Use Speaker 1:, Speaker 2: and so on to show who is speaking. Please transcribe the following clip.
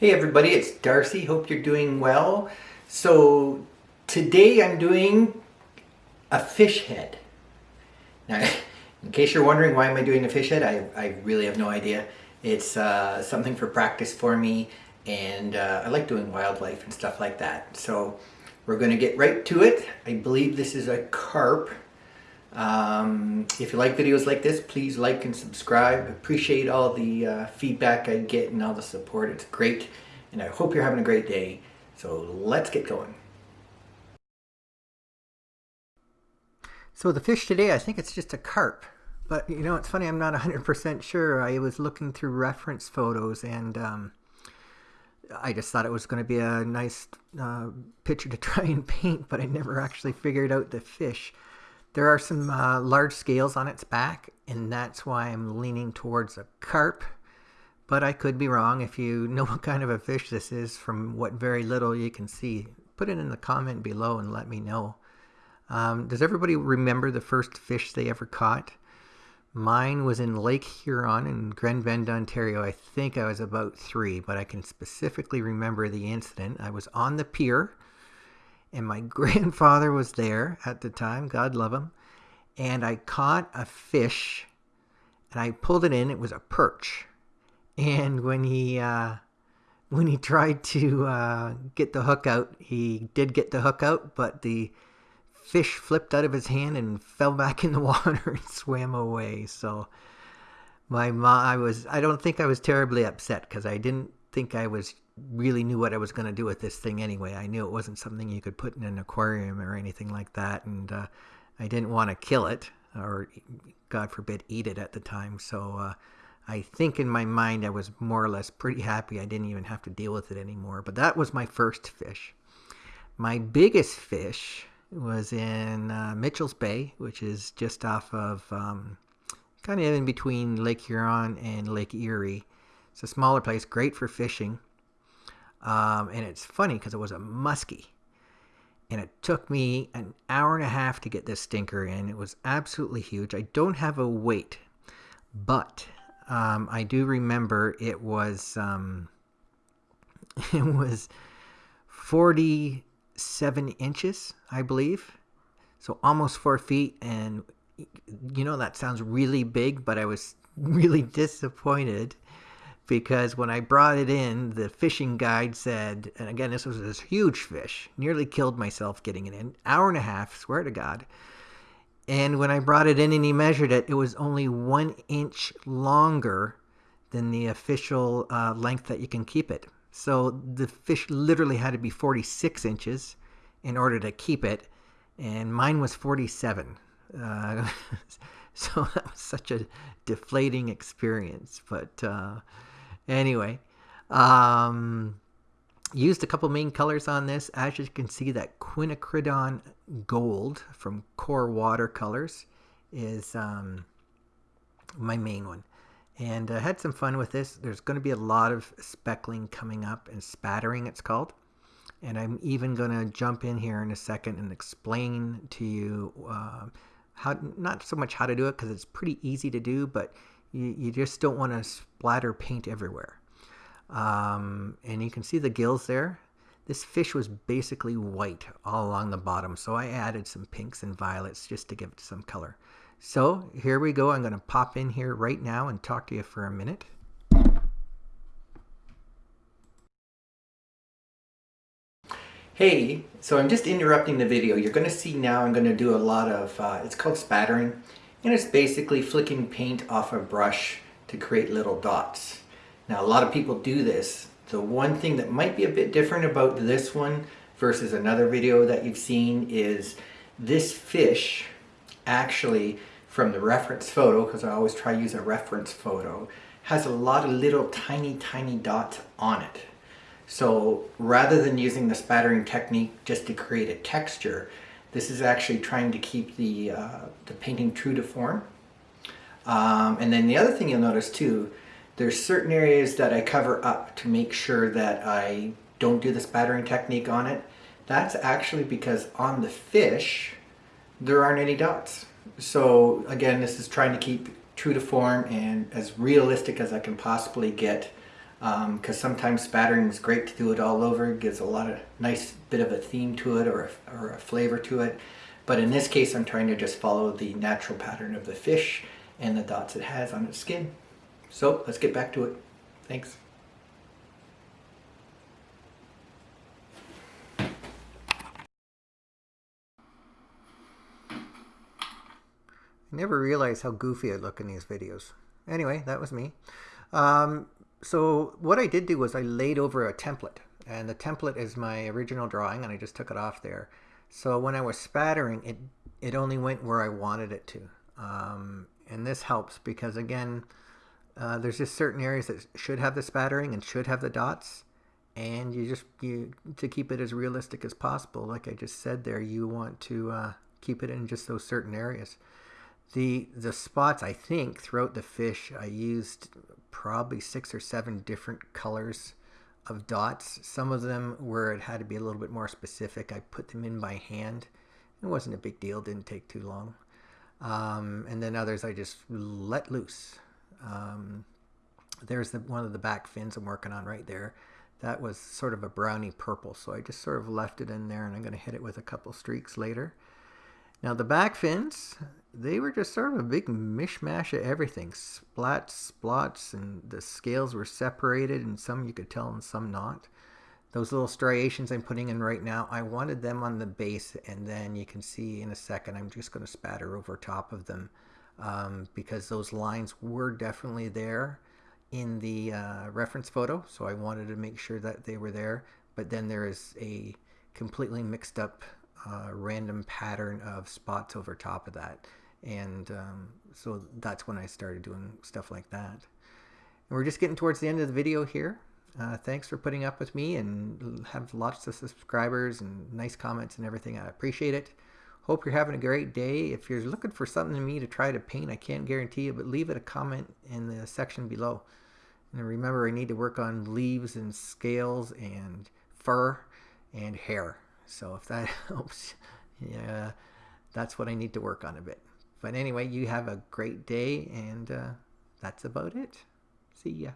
Speaker 1: Hey everybody, it's Darcy. Hope you're doing well. So today I'm doing a fish head. Now, in case you're wondering why am I doing a fish head, I, I really have no idea. It's uh, something for practice for me and uh, I like doing wildlife and stuff like that. So we're going to get right to it. I believe this is a carp. Um, if you like videos like this, please like and subscribe. Appreciate all the uh, feedback I get and all the support. It's great. And I hope you're having a great day. So let's get going. So the fish today, I think it's just a carp. But you know, it's funny, I'm not 100% sure. I was looking through reference photos and um, I just thought it was going to be a nice uh, picture to try and paint, but I never actually figured out the fish. There are some uh, large scales on its back, and that's why I'm leaning towards a carp. But I could be wrong. If you know what kind of a fish this is from what very little you can see, put it in the comment below and let me know. Um, does everybody remember the first fish they ever caught? Mine was in Lake Huron in Grand Bend, Ontario. I think I was about three, but I can specifically remember the incident. I was on the pier and my grandfather was there at the time, God love him, and I caught a fish and I pulled it in. It was a perch, and when he uh, when he tried to uh, get the hook out, he did get the hook out, but the fish flipped out of his hand and fell back in the water and swam away. So my mom, I was, I don't think I was terribly upset because I didn't think I was really knew what I was going to do with this thing anyway. I knew it wasn't something you could put in an aquarium or anything like that, and uh, I didn't want to kill it or, God forbid, eat it at the time. So uh, I think in my mind I was more or less pretty happy I didn't even have to deal with it anymore. But that was my first fish. My biggest fish was in uh, Mitchell's Bay, which is just off of um, kind of in between Lake Huron and Lake Erie. It's a smaller place, great for fishing. Um, and it's funny because it was a muskie. And it took me an hour and a half to get this stinker in. It was absolutely huge. I don't have a weight, but um, I do remember it was um, it was 47 inches, I believe. So almost four feet. And you know, that sounds really big, but I was really disappointed because when I brought it in, the fishing guide said, and again, this was this huge fish, nearly killed myself getting it in, an hour and a half, swear to God. And when I brought it in and he measured it, it was only one inch longer than the official uh, length that you can keep it. So the fish literally had to be 46 inches in order to keep it, and mine was 47. Uh, so that was such a deflating experience, but. Uh, Anyway, um, used a couple main colors on this. As you can see, that quinacridone gold from Core Watercolors is um, my main one. And I uh, had some fun with this. There's going to be a lot of speckling coming up and spattering it's called. And I'm even going to jump in here in a second and explain to you uh, how, not so much how to do it because it's pretty easy to do, but you, you just don't want to splatter paint everywhere. Um, and you can see the gills there. This fish was basically white all along the bottom, so I added some pinks and violets just to give it some color. So here we go. I'm going to pop in here right now and talk to you for a minute. Hey, so I'm just interrupting the video. You're going to see now I'm going to do a lot of, uh, it's called spattering. And it's basically flicking paint off a brush to create little dots. Now a lot of people do this. The one thing that might be a bit different about this one versus another video that you've seen is this fish actually from the reference photo, because I always try to use a reference photo, has a lot of little tiny, tiny dots on it. So rather than using the spattering technique just to create a texture, this is actually trying to keep the, uh, the painting true to form. Um, and then the other thing you'll notice too, there's certain areas that I cover up to make sure that I don't do the spattering technique on it. That's actually because on the fish, there aren't any dots. So again, this is trying to keep true to form and as realistic as I can possibly get because um, sometimes spattering is great to do it all over. It gives a lot of nice bit of a theme to it or a, or a flavor to it. But in this case, I'm trying to just follow the natural pattern of the fish and the dots it has on its skin. So let's get back to it. Thanks. I never realized how goofy I look in these videos. Anyway, that was me. Um, so what I did do was I laid over a template and the template is my original drawing and I just took it off there. So when I was spattering, it, it only went where I wanted it to. Um, and this helps because again, uh, there's just certain areas that should have the spattering and should have the dots. And you just, you to keep it as realistic as possible, like I just said there, you want to uh, keep it in just those certain areas. The, the spots, I think, throughout the fish, I used probably six or seven different colors of dots. Some of them where it had to be a little bit more specific, I put them in by hand. It wasn't a big deal, didn't take too long. Um, and then others I just let loose. Um, there's the, one of the back fins I'm working on right there. That was sort of a brownie purple, so I just sort of left it in there and I'm going to hit it with a couple streaks later. Now the back fins, they were just sort of a big mishmash of everything. Splats, splots, and the scales were separated and some you could tell and some not. Those little striations I'm putting in right now, I wanted them on the base and then you can see in a second I'm just going to spatter over top of them um, because those lines were definitely there in the uh, reference photo so I wanted to make sure that they were there but then there is a completely mixed up uh, random pattern of spots over top of that. And um, so that's when I started doing stuff like that. And we're just getting towards the end of the video here. Uh, thanks for putting up with me and have lots of subscribers and nice comments and everything. I appreciate it. Hope you're having a great day. If you're looking for something to me to try to paint, I can't guarantee it, but leave it a comment in the section below. And remember, I need to work on leaves and scales and fur and hair. So if that helps, yeah, that's what I need to work on a bit. But anyway, you have a great day, and uh, that's about it. See ya.